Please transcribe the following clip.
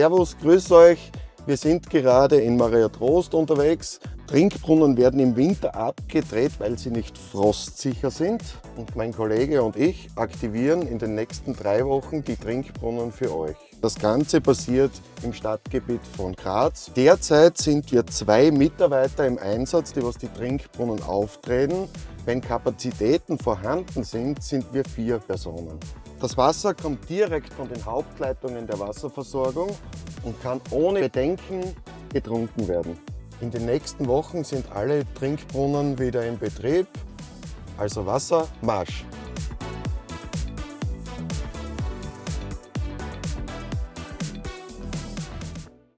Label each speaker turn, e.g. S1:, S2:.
S1: Servus, grüß euch. Wir sind gerade in Maria Trost unterwegs. Trinkbrunnen werden im Winter abgedreht, weil sie nicht frostsicher sind. Und mein Kollege und ich aktivieren in den nächsten drei Wochen die Trinkbrunnen für euch. Das Ganze passiert im Stadtgebiet von Graz. Derzeit sind wir zwei Mitarbeiter im Einsatz, die was die Trinkbrunnen auftreten. Wenn Kapazitäten vorhanden sind, sind wir vier Personen. Das Wasser kommt direkt von den Hauptleitungen der Wasserversorgung und kann ohne Bedenken getrunken werden. In den nächsten Wochen sind alle Trinkbrunnen wieder in Betrieb. Also Wasser, Marsch!